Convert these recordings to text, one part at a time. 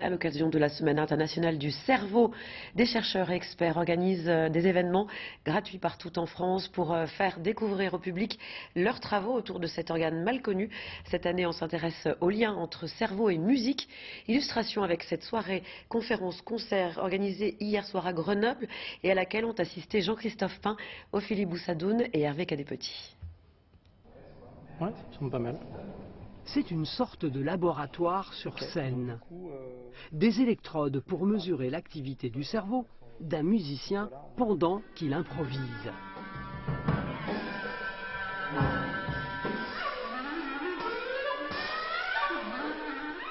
à l'occasion de la Semaine internationale du cerveau. Des chercheurs et experts organisent euh, des événements gratuits partout en France pour euh, faire découvrir au public leurs travaux autour de cet organe mal connu. Cette année, on s'intéresse au lien entre cerveau et musique. Illustration avec cette soirée conférence-concert organisée hier soir à Grenoble et à laquelle ont assisté Jean-Christophe Pain, Ophélie Boussadoun et Hervé Cadépetit. Ouais, ça semble pas mal. C'est une sorte de laboratoire sur scène. Des électrodes pour mesurer l'activité du cerveau d'un musicien pendant qu'il improvise.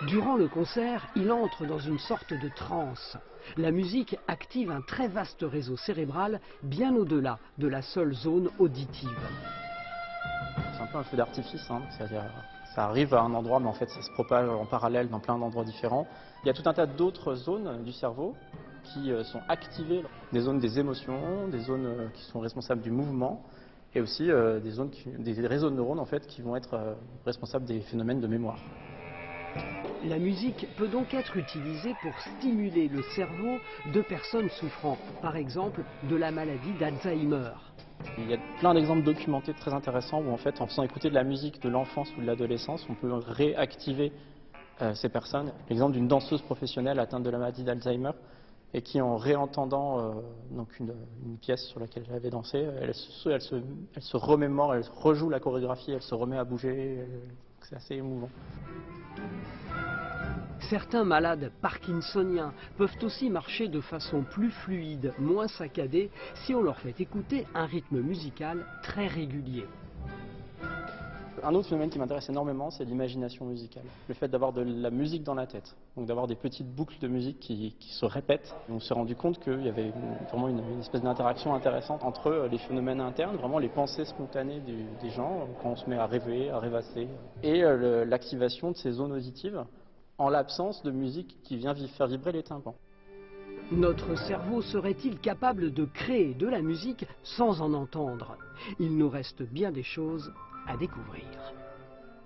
Durant le concert, il entre dans une sorte de transe. La musique active un très vaste réseau cérébral bien au-delà de la seule zone auditive. Un peu un feu d'artifice, hein, ça arrive à un endroit, mais en fait ça se propage en parallèle dans plein d'endroits différents. Il y a tout un tas d'autres zones du cerveau qui euh, sont activées, des zones des émotions, des zones euh, qui sont responsables du mouvement, et aussi euh, des, zones des réseaux de neurones en fait qui vont être responsables des phénomènes de mémoire. La musique peut donc être utilisée pour stimuler le cerveau de personnes souffrant, par exemple, de la maladie d'Alzheimer. Il y a plein d'exemples documentés très intéressants où en fait en faisant écouter de la musique de l'enfance ou de l'adolescence, on peut réactiver euh, ces personnes. L'exemple d'une danseuse professionnelle atteinte de la maladie d'Alzheimer et qui en réentendant euh, donc une, pièce sur laquelle elle avait dansé, elle se remémore, elle rejoue la chorégraphie, elle se remet à bouger. euh, C'est assez émouvant. Certains malades parkinsoniens peuvent aussi marcher de façon plus fluide, moins saccadée, si on leur fait écouter un rythme musical très régulier. Un autre phénomène qui m'intéresse énormément, c'est l'imagination musicale. Le fait d'avoir de la musique dans la tête, donc d'avoir des petites boucles de musique qui, se répètent. On s'est rendu compte qu'il y avait vraiment une, espèce d'interaction intéressante entre euh, les phénomènes internes, vraiment les pensées spontanées des gens, quand on se met à rêver, à rêvasser, et euh, l'activation de ces zones auditives en l'absence de musique qui vient vi- faire vibrer les tympans. Notre cerveau serait-il capable de créer de la musique sans en entendre? Il nous reste bien des choses à découvrir.